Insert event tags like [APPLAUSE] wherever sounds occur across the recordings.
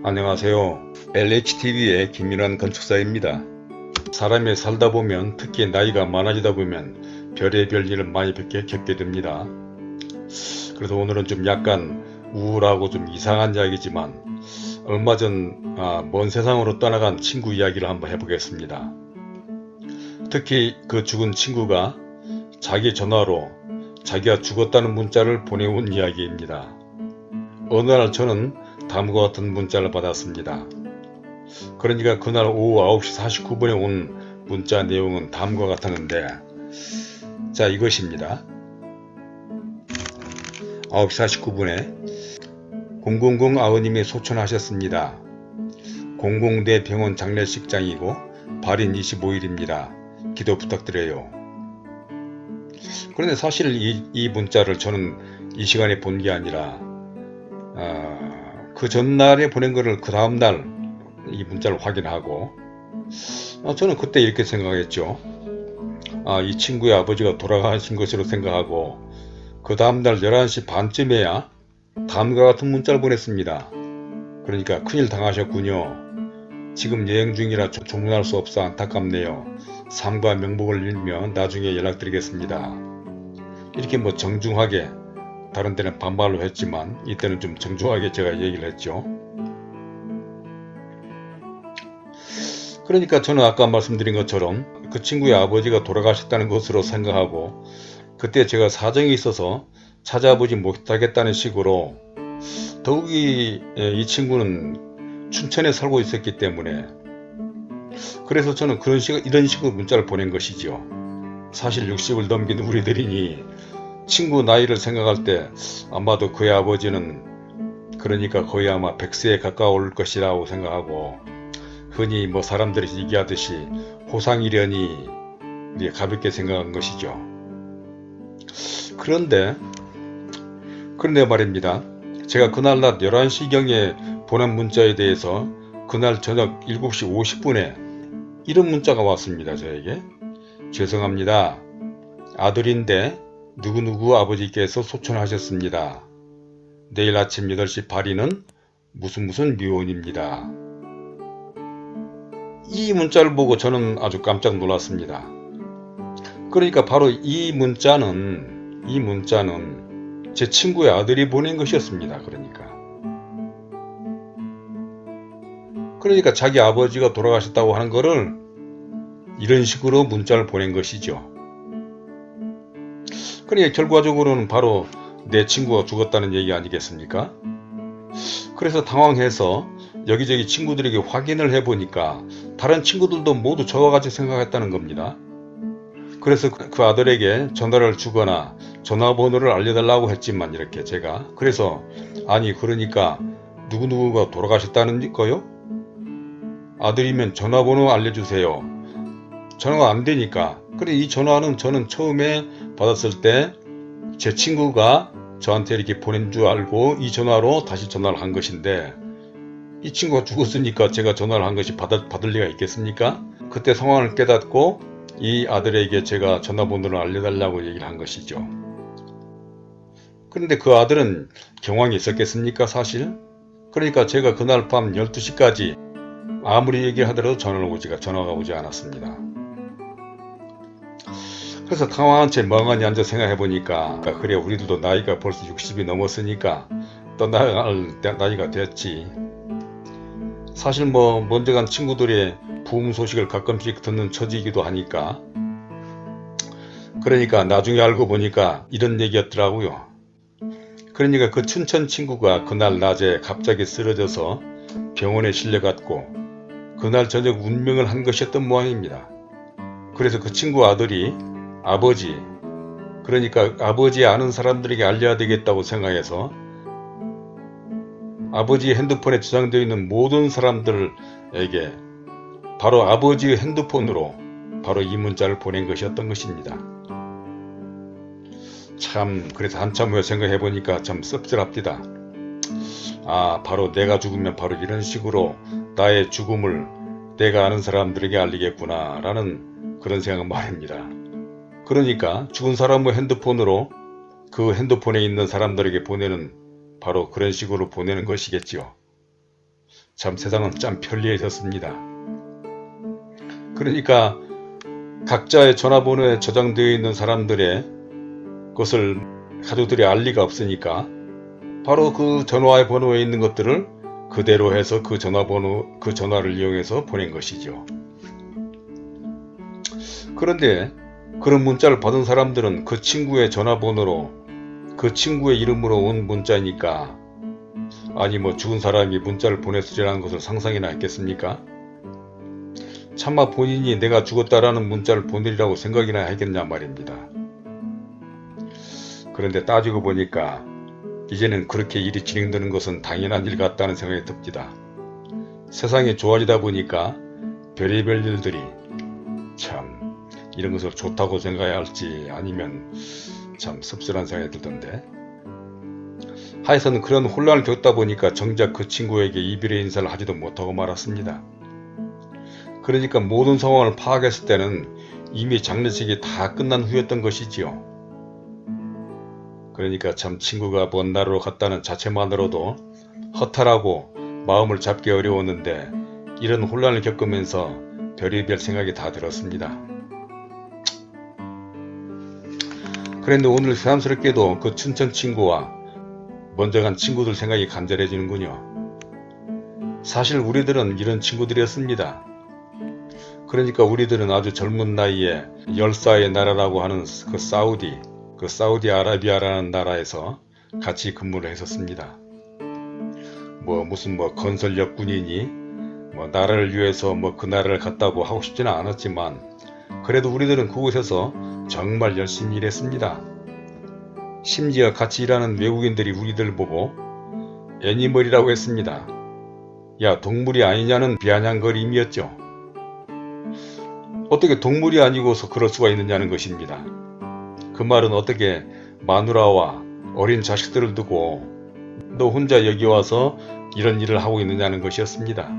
안녕하세요. LHTV의 김민환 건축사입니다. 사람이 살다 보면 특히 나이가 많아지다 보면 별의별 일을 많이 겪게, 겪게 됩니다. 그래서 오늘은 좀 약간 우울하고 좀 이상한 이야기지만 얼마 전 아, 먼 세상으로 떠나간 친구 이야기를 한번 해보겠습니다. 특히 그 죽은 친구가 자기 전화로 자기가 죽었다는 문자를 보내온 이야기입니다. 어느 날 저는 다음과 같은 문자를 받았습니다. 그러니까 그날 오후 9시 49분에 온 문자 내용은 다음과 같았는데 자 이것입니다. 9시 49분에 000 아우님이 소천하셨습니다. 공공대 병원 장례식장이고 발인 25일입니다. 기도 부탁드려요. 그런데 사실 이, 이 문자를 저는 이 시간에 본 게 아니라 어, 그 전날에 보낸 거를 그 다음날 이 문자를 확인하고 어, 저는 그때 이렇게 생각했죠. 아, 이 친구의 아버지가 돌아가신 것으로 생각하고 그 다음날 11시 반쯤에야 다음과 같은 문자를 보냈습니다. 그러니까 큰일 당하셨군요. 지금 여행 중이라 조문할 수 없어 안타깝네요. 삶과 명복을 빌며 나중에 연락드리겠습니다. 이렇게 뭐 정중하게 다른 때는 반말로 했지만 이때는 좀 정중하게 제가 얘기를 했죠. 그러니까 저는 아까 말씀드린 것처럼 그 친구의 아버지가 돌아가셨다는 것으로 생각하고 그때 제가 사정이 있어서 찾아보지 못하겠다는 식으로 더욱이 이 친구는 춘천에 살고 있었기 때문에 그래서 저는 그런 식 이런 식으로 문자를 보낸 것이죠. 사실 60을 넘긴 우리들이니 친구 나이를 생각할 때 아마도 그의 아버지는 그러니까 거의 아마 100세에 가까울 것이라고 생각하고 흔히 뭐 사람들이 얘기하듯이 호상이련이 가볍게 생각한 것이죠. 그런데 그런데 말입니다. 제가 그날 낮 11시경에 보낸 문자에 대해서 그날 저녁 7시 50분에 이런 문자가 왔습니다. 저에게 죄송합니다. 아들인데 누구누구 아버지께서 소천하셨습니다. 내일 아침 8시 발인은 무슨 무슨 묘원입니다. 이 문자를 보고 저는 아주 깜짝 놀랐습니다. 그러니까 바로 이 문자는 이 문자는 제 친구의 아들이 보낸 것이었습니다. 그러니까 그러니까 자기 아버지가 돌아가셨다고 하는 것을 이런 식으로 문자를 보낸 것이죠. 그러니까 결과적으로는 바로 내 친구가 죽었다는 얘기 아니겠습니까? 그래서 당황해서 여기저기 친구들에게 확인을 해보니까 다른 친구들도 모두 저와 같이 생각했다는 겁니다. 그래서 그 아들에게 전화를 주거나 전화번호를 알려달라고 했지만 이렇게 제가 그래서 아니 그러니까 누구누구가 돌아가셨다는 거요? 아들이면 전화번호 알려주세요. 전화가 안되니까 그래 이 전화는 저는 처음에 받았을 때 제 친구가 저한테 이렇게 보낸 줄 알고 이 전화로 다시 전화를 한 것인데 이 친구가 죽었으니까 제가 전화를 한 것이 받아, 받을 리가 있겠습니까? 그때 상황을 깨닫고 이 아들에게 제가 전화번호를 알려달라고 얘기를 한 것이죠. 그런데 그 아들은 경황이 있었겠습니까 사실? 그러니까 제가 그날 밤 12시까지 아무리 얘기를 하더라도 전화를 오지가 전화가 오지 않았습니다. 그래서 당황한 채 멍하니 앉아 생각해 보니까 그래 우리들도 나이가 벌써 60이 넘었으니까 떠나갈 나이가 됐지. 사실 뭐 먼저 간 친구들의 부흥 소식을 가끔씩 듣는 처지이기도 하니까 그러니까 나중에 알고 보니까 이런 얘기였더라고요. 그러니까 그 춘천 친구가 그날 낮에 갑자기 쓰러져서 병원에 실려갔고 그날 저녁 운명을 한 것이었던 모양입니다. 그래서 그 친구 아들이 아버지 그러니까 아버지 아는 사람들에게 알려야 되겠다고 생각해서 아버지 핸드폰에 저장되어 있는 모든 사람들에게 바로 아버지의 핸드폰으로 바로 이 문자를 보낸 것이었던 것입니다. 참 그래서 한참 후에 생각해 보니까 참 씁쓸합니다. 아 바로 내가 죽으면 바로 이런 식으로 나의 죽음을 내가 아는 사람들에게 알리겠구나 라는 그런 생각 말입니다. 그러니까 죽은 사람의 핸드폰으로 그 핸드폰에 있는 사람들에게 보내는 바로 그런 식으로 보내는 것이겠지요. 참 세상은 참 편리해졌습니다. 그러니까 각자의 전화번호에 저장되어 있는 사람들의 것을 가족들이 알 리가 없으니까 바로 그 전화의 번호에 있는 것들을 그대로 해서 그 전화번호 그 전화를 이용해서 보낸 것이죠. 그런데 그런 문자를 받은 사람들은 그 친구의 전화번호로 그 친구의 이름으로 온 문자니까 아니 뭐 죽은 사람이 문자를 보냈으리라는 것을 상상이나 했겠습니까? 차마 본인이 내가 죽었다라는 문자를 보내리라고 생각이나 하겠냐 말입니다. 그런데 따지고 보니까 이제는 그렇게 일이 진행되는 것은 당연한 일 같다는 생각이 듭니다. 세상이 좋아지다 보니까 별의별 일들이 참 이런 것을 좋다고 생각해야 할지 아니면 참 씁쓸한 생각이 들던데 하여튼 그런 혼란을 겪다 보니까 정작 그 친구에게 이별의 인사를 하지도 못하고 말았습니다. 그러니까 모든 상황을 파악했을 때는 이미 장례식이 다 끝난 후였던 것이지요. 그러니까 참 친구가 먼 나라로 갔다는 자체만으로도 허탈하고 마음을 잡기 어려웠는데 이런 혼란을 겪으면서 별의별 생각이 다 들었습니다. 그런데 오늘 새삼스럽게도 그 춘천 친구와 먼저 간 친구들 생각이 간절해지는군요. 사실 우리들은 이런 친구들이었습니다. 그러니까 우리들은 아주 젊은 나이에 열사의 나라라고 하는 그 사우디, 그 사우디아라비아라는 나라에서 같이 근무를 했었습니다. 뭐 무슨 뭐 건설력 군인이 뭐 나라를 위해서 뭐 그 나라를 갔다고 하고 싶지는 않았지만 그래도 우리들은 그곳에서 정말 열심히 일했습니다. 심지어 같이 일하는 외국인들이 우리들 보고 애니멀이라고 했습니다. 야 동물이 아니냐는 비아냥거림이었죠. 어떻게 동물이 아니고서 그럴 수가 있느냐는 것입니다. 그 말은 어떻게 마누라와 어린 자식들을 두고 너 혼자 여기 와서 이런 일을 하고 있느냐는 것이었습니다.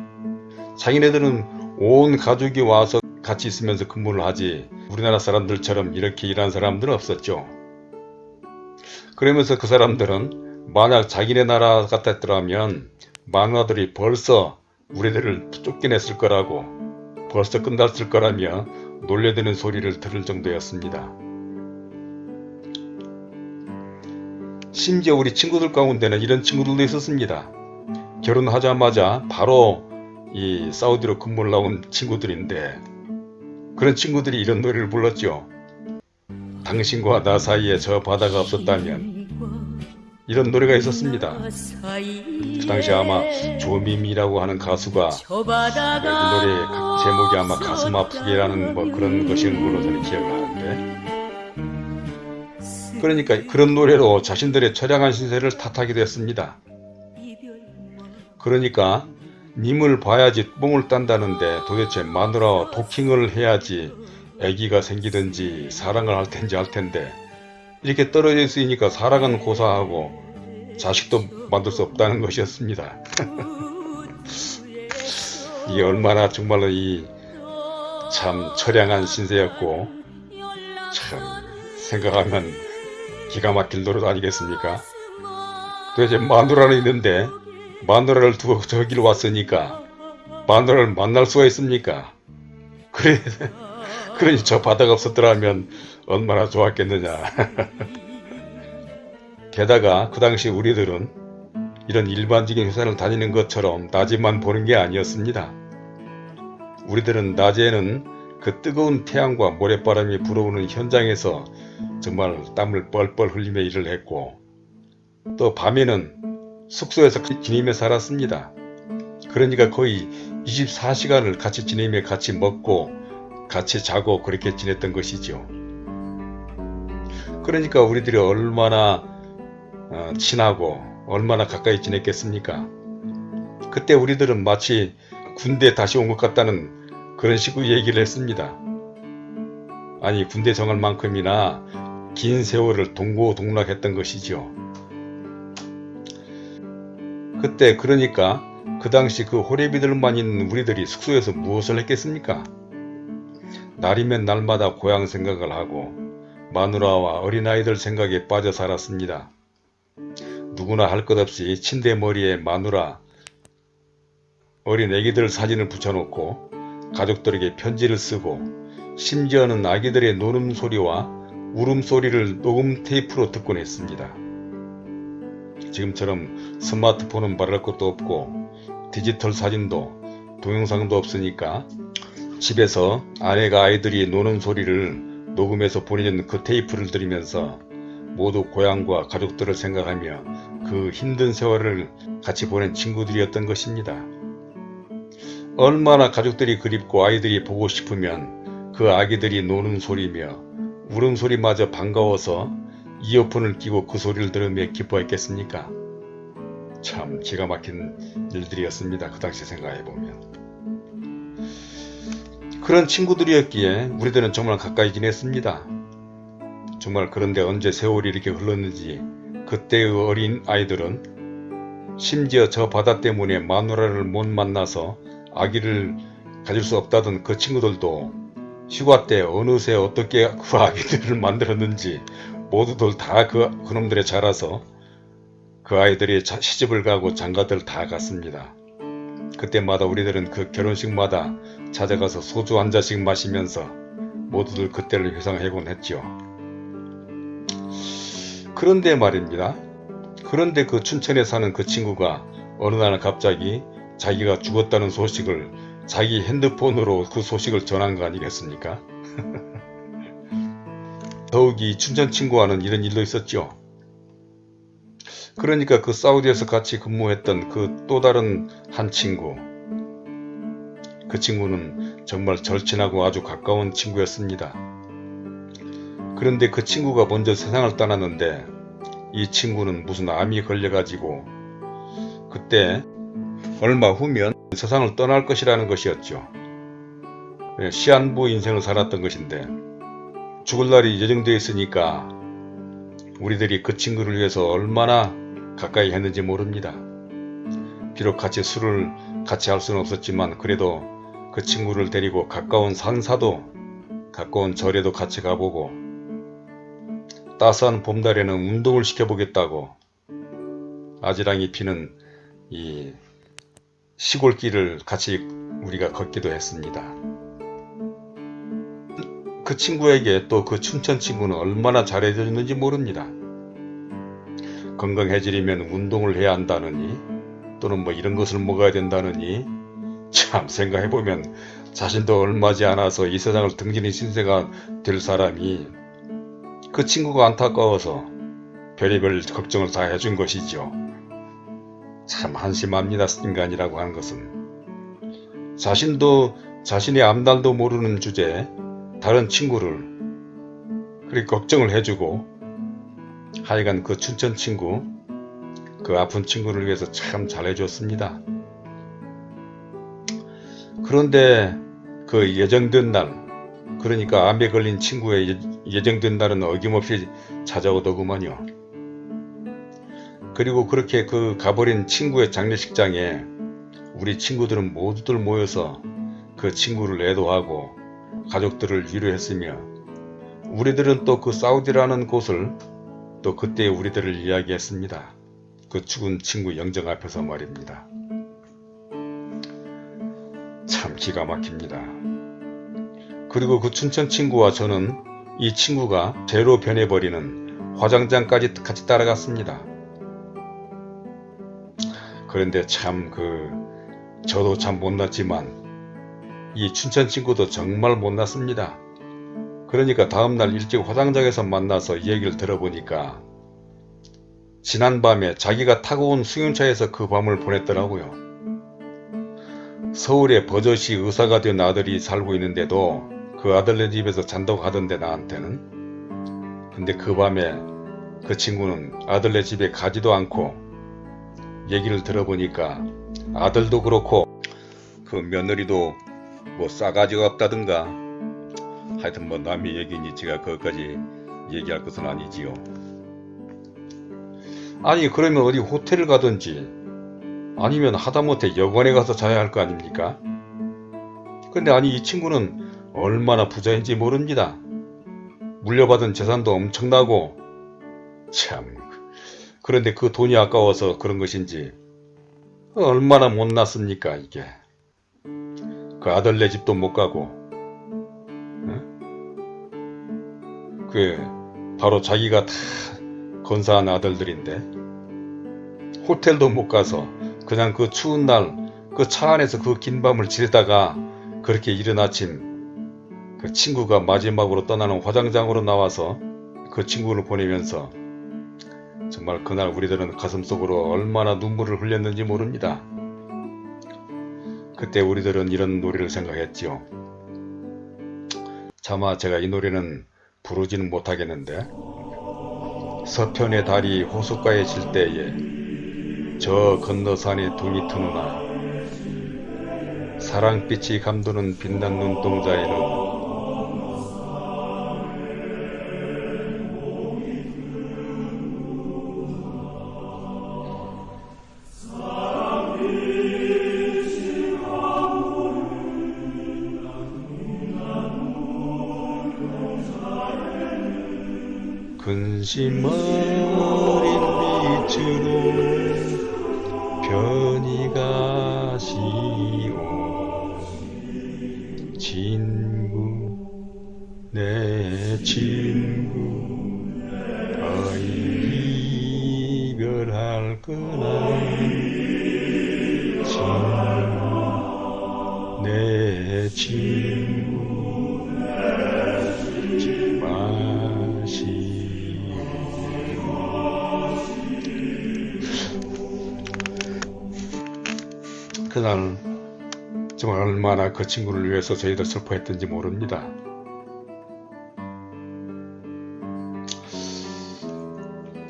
자기네들은 온 가족이 와서 같이 있으면서 근무를 하지 우리나라 사람들처럼 이렇게 일하는 사람들은 없었죠. 그러면서 그 사람들은 만약 자기네 나라 같았더라면 마누라들이 벌써 우리들을 쫓겨냈을 거라고 벌써 끝났을 거라며 놀려대는 소리를 들을 정도였습니다. 심지어 우리 친구들 가운데는 이런 친구들도 있었습니다. 결혼하자마자 바로 이 사우디로 근무를 나온 친구들인데 그런 친구들이 이런 노래를 불렀죠. 당신과 나 사이에 저 바다가 없었다면 이런 노래가 있었습니다. 그 당시 아마 조미미라고 하는 가수가 이 노래의 제목이 아마 가슴 아프게라는 뭐 그런 것인 걸로 저는 기억을 하는데 그러니까 그런 노래로 자신들의 처량한 신세를 탓하기도 했습니다. 그러니까 님을 봐야지 뽕을 딴다는데 도대체 마누라와 도킹을 해야지 아기가 생기든지 사랑을 할 텐지 할 텐데 이렇게 떨어져 있으니까 사랑은 고사하고 자식도 만들 수 없다는 것이었습니다. [LAUGHS] 이게 얼마나 정말로 이 참 처량한 신세였고 참 생각하면 기가 막힐 노릇 아니겠습니까? 도대체 마누라는 있는데 마누라를 두고 저길 왔으니까 마누라를 만날 수가 있습니까? 그래, 그러니 저 바다가 없었더라면 얼마나 좋았겠느냐. [LAUGHS] 게다가 그 당시 우리들은 이런 일반적인 회사를 다니는 것처럼 낮에만 보는 게 아니었습니다. 우리들은 낮에는 그 뜨거운 태양과 모래바람이 불어오는 현장에서 정말 땀을 뻘뻘 흘리며 일을 했고 또 밤에는 숙소에서 지내며 살았습니다. 그러니까 거의 24시간을 같이 지내며 같이 먹고 같이 자고 그렇게 지냈던 것이죠. 그러니까 우리들이 얼마나 어, 친하고 얼마나 가까이 지냈겠습니까? 그때 우리들은 마치 군대 다시 온 것 같다는 그런 식으로 얘기를 했습니다. 아니 군대 정할 만큼이나 긴 세월을 동고동락했던 것이죠. 그때 그러니까 그 당시 그 호래비들만 있는 우리들이 숙소에서 무엇을 했겠습니까? 날이면 날마다 고향 생각을 하고 마누라와 어린아이들 생각에 빠져 살았습니다. 누구나 할 것 없이 침대 머리에 마누라 어린 애기들 사진을 붙여놓고 가족들에게 편지를 쓰고 심지어는 아기들의 노는 소리와 울음소리를 녹음 테이프로 듣곤 했습니다. 지금처럼 스마트폰은 말할 것도 없고 디지털 사진도 동영상도 없으니까 집에서 아내가 아이들이 노는 소리를 녹음해서 보내준 그 테이프를 들으면서 모두 고향과 가족들을 생각하며 그 힘든 세월을 같이 보낸 친구들이었던 것입니다. 얼마나 가족들이 그립고 아이들이 보고 싶으면 그 아기들이 노는 소리며 울음소리마저 반가워서 이어폰을 끼고 그 소리를 들으며 기뻐했겠습니까? 참 기가 막힌 일들이었습니다. 그 당시 생각해보면. 그런 친구들이었기에 우리들은 정말 가까이 지냈습니다. 정말 그런데 언제 세월이 이렇게 흘렀는지 그때의 어린 아이들은 심지어 저 바다 때문에 마누라를 못 만나서 아기를 가질 수 없다던 그 친구들도 휴가 때 어느새 어떻게 그 아기들을 만들었는지 모두들 다 그 그놈들에 자라서 그 아이들이 자, 시집을 가고 장가들 다 갔습니다. 그때마다 우리들은 그 결혼식마다 찾아가서 소주 한 잔씩 마시면서 모두들 그때를 회상하곤 했죠. 그런데 말입니다. 그런데 그 춘천에 사는 그 친구가 어느 날 갑자기 자기가 죽었다는 소식을 자기 핸드폰으로 그 소식을 전한 거 아니겠습니까? [LAUGHS] 더욱이 춘천 친구와는 이런 일도 있었죠. 그러니까 그 사우디에서 같이 근무했던 그 또 다른 한 친구 그 친구는 정말 절친하고 아주 가까운 친구였습니다. 그런데 그 친구가 먼저 세상을 떠났는데 이 친구는 무슨 암이 걸려가지고 그때 얼마 후면 세상을 떠날 것이라는 것이었죠. 예, 시한부 인생을 살았던 것인데 죽을 날이 예정되어 있으니까 우리들이 그 친구를 위해서 얼마나 가까이 했는지 모릅니다. 비록 같이 술을 같이 할 수는 없었지만 그래도 그 친구를 데리고 가까운 산사도 가까운 절에도 같이 가보고 따스한 봄날에는 운동을 시켜보겠다고 아지랑이 피는 이 시골길을 같이 우리가 걷기도 했습니다. 그 친구에게 또 그 춘천 친구는 얼마나 잘해줬는지 모릅니다. 건강해지려면 운동을 해야 한다느니 또는 뭐 이런 것을 먹어야 된다느니 참 생각해보면 자신도 얼마지 않아서 이 세상을 등진히 신세가 될 사람이 그 친구가 안타까워서 별의별 걱정을 다 해준 것이죠. 참 한심합니다. 인간이라고 하는 것은. 자신도 자신의 앞날도 모르는 주제에 다른 친구를 그렇게 걱정을 해주고 하여간 그 춘천 친구 그 아픈 친구를 위해서 참 잘해줬습니다. 그런데 그 예정된 날 그러니까 암에 걸린 친구의 예정된 날은 어김없이 찾아오더구먼요. 그리고 그렇게 그 가버린 친구의 장례식장에 우리 친구들은 모두들 모여서 그 친구를 애도하고 가족들을 위로했으며 우리들은 또 그 사우디라는 곳을 또 그때 우리들을 이야기했습니다. 그 죽은 친구 영정 앞에서 말입니다. 참 기가 막힙니다. 그리고 그 춘천 친구와 저는 이 친구가 죄로 변해버리는 화장장까지 같이 따라갔습니다. 그런데 참 그 저도 참 못났지만 이 춘천 친구도 정말 못났습니다. 그러니까 다음날 일찍 화장장에서 만나서 이 얘기를 들어보니까 지난밤에 자기가 타고 온 승용차에서 그 밤을 보냈더라고요. 서울에 버젓이 의사가 된 아들이 살고 있는데도 그 아들네 집에서 잔다고 하던데 나한테는 근데 그 밤에 그 친구는 아들네 집에 가지도 않고 얘기를 들어보니까 아들도 그렇고 그 며느리도 뭐 싸가지가 없다든가 하여튼 뭐 남의 얘기니 제가 그것까지 얘기할 것은 아니지요. 아니 그러면 어디 호텔을 가든지 아니면 하다못해 여관에 가서 자야 할 거 아닙니까? 근데 아니 이 친구는 얼마나 부자인지 모릅니다. 물려받은 재산도 엄청나고 참 그런데 그 돈이 아까워서 그런 것인지 얼마나 못났습니까 이게 그 아들네 집도 못 가고 응? 그 바로 자기가 다 건사한 아들들인데 호텔도 못 가서 그냥 그 추운 날 그 차 안에서 그 긴 밤을 지내다가 그렇게 이른 아침 그 친구가 마지막으로 떠나는 화장장으로 나와서 그 친구를 보내면서 정말 그날 우리들은 가슴속으로 얼마나 눈물을 흘렸는지 모릅니다. 그때 우리들은 이런 노래를 생각했지요. 차마 제가 이 노래는 부르지는 못하겠는데 서편의 달이 호숫가에 질 때에 저 건너 산에 둥이 트누나 사랑빛이 감도는 빛난 눈동자에는 근심 어린 빛으로 편히 가시오. 친구 내 친구 아이 이별할 거나. 친구 내 친구 잊지 마 그날 정말 얼마나 그 친구를 위해서 저희들 슬퍼했던지 모릅니다.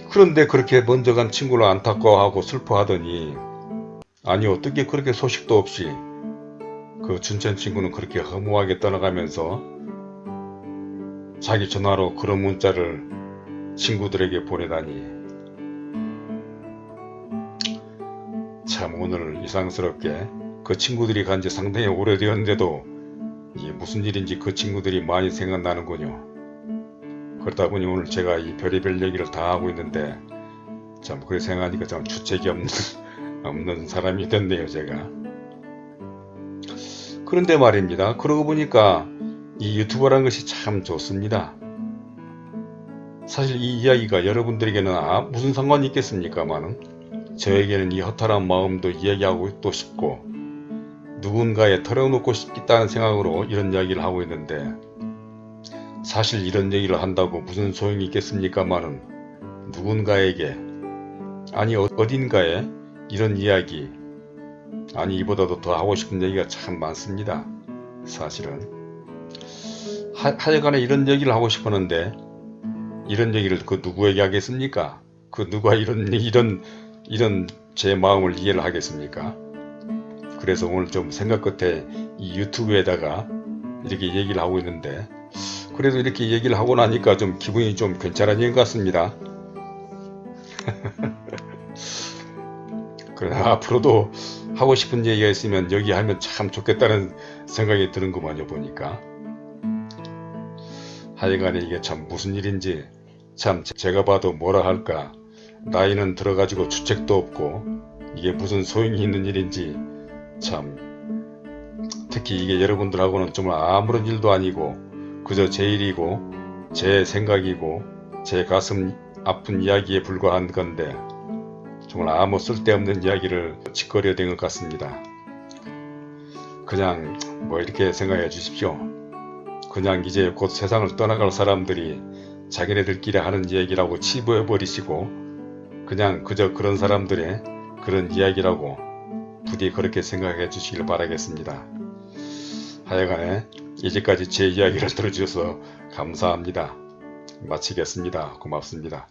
그런데 그렇게 먼저 간 친구를 안타까워하고 슬퍼하더니 아니 어떻게 그렇게 소식도 없이 그 준천 친구는 그렇게 허무하게 떠나가면서 자기 전화로 그런 문자를 친구들에게 보내다니 참 오늘 이상스럽게 그 친구들이 간 지 상당히 오래되었는데도 이게 무슨 일인지 그 친구들이 많이 생각나는군요. 그러다 보니 오늘 제가 이 별의별 얘기를 다 하고 있는데 참 그래 생각하니까 참 주책이 없는, [LAUGHS] 없는 사람이 됐네요 제가. 그런데 말입니다. 그러고 보니까 이 유튜버라는 것이 참 좋습니다. 사실 이 이야기가 여러분들에게는 아, 무슨 상관이 있겠습니까마는 저에게는 이 허탈한 마음도 이야기하고 또 싶고 누군가에 털어놓고 싶다는 생각으로 이런 이야기를 하고 있는데 사실 이런 얘기를 한다고 무슨 소용이 있겠습니까마는 누군가에게 아니 어- 어딘가에 이런 이야기 아니 이보다도 더 하고 싶은 얘기가 참 많습니다. 사실은 하, 하여간에 이런 얘기를 하고 싶었는데 이런 얘기를 그 누구에게 하겠습니까? 그 누가 이런 이런 이런 제 마음을 이해를 하겠습니까? 그래서 오늘 좀 생각 끝에 이 유튜브에다가 이렇게 얘기를 하고 있는데 그래도 이렇게 얘기를 하고 나니까 좀 기분이 좀 괜찮아진 것 같습니다. [LAUGHS] 그래 앞으로도 하고 싶은 얘기가 있으면 여기 하면 참 좋겠다는 생각이 드는구만요 보니까 하여간에 이게 참 무슨 일인지 참 제가 봐도 뭐라 할까 나이는 들어가지고 주책도 없고 이게 무슨 소용이 있는 일인지 참 특히 이게 여러분들하고는 정말 아무런 일도 아니고 그저 제 일이고 제 생각이고 제 가슴 아픈 이야기에 불과한 건데 정말 아무 쓸데없는 이야기를 짓거려 댄것 같습니다. 그냥 뭐 이렇게 생각해 주십시오. 그냥 이제 곧 세상을 떠나갈 사람들이 자기네들끼리 하는 얘기라고 치부해 버리시고 그냥 그저 그런 사람들의 그런 이야기라고 부디 그렇게 생각해 주시길 바라겠습니다. 하여간에 이제까지 제 이야기를 들어주셔서 감사합니다. 마치겠습니다. 고맙습니다.